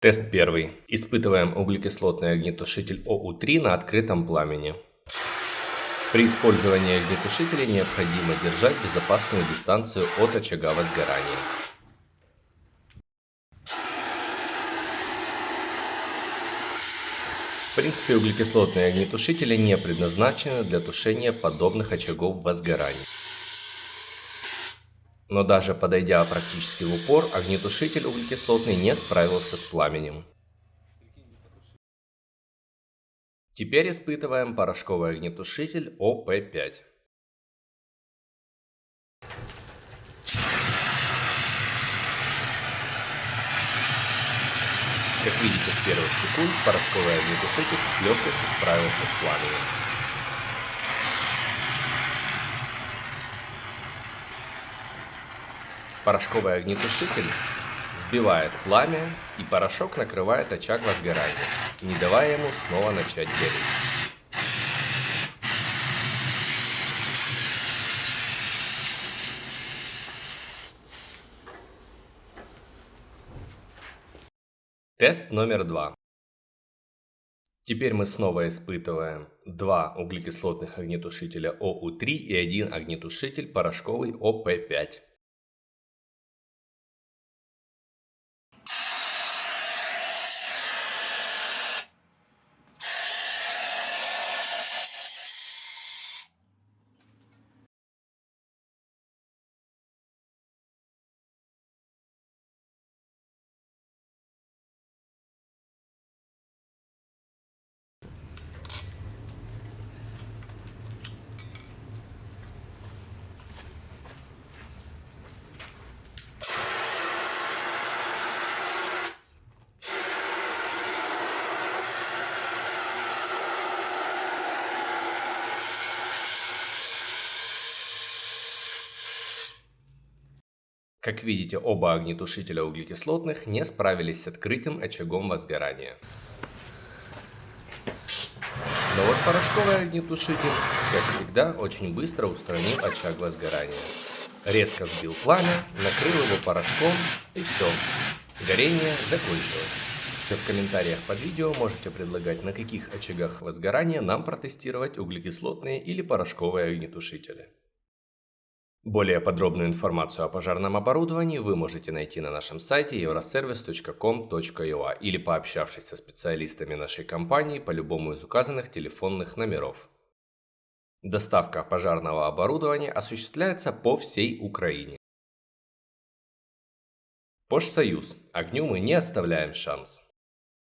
Тест первый. Испытываем углекислотный огнетушитель ОУ-3 на открытом пламени. При использовании огнетушителя необходимо держать безопасную дистанцию от очага возгорания. В принципе, углекислотные огнетушители не предназначены для тушения подобных очагов возгорания. Но даже подойдя практически в упор, огнетушитель углекислотный не справился с пламенем. Теперь испытываем порошковый огнетушитель ОП-5. Как видите, с первых секунд порошковый огнетушитель с легкостью справился с пламенем. Порошковый огнетушитель сбивает пламя, и порошок накрывает очаг возгорания, не давая ему снова начать гореть. Тест номер два. Теперь мы снова испытываем два углекислотных огнетушителя ОУ-3 и один огнетушитель порошковый ОП-5. Как видите, оба огнетушителя углекислотных не справились с открытым очагом возгорания. Но вот порошковый огнетушитель, как всегда, очень быстро устранил очаг возгорания. Резко сбил пламя, накрыл его порошком и все. Горение закончилось. В комментариях под видео можете предлагать, на каких очагах возгорания нам протестировать углекислотные или порошковые огнетушители. Более подробную информацию о пожарном оборудовании вы можете найти на нашем сайте euroservice.com.ua или пообщавшись со специалистами нашей компании по любому из указанных телефонных номеров. Доставка пожарного оборудования осуществляется по всей Украине. Пошсоюз. Огню мы не оставляем шанс.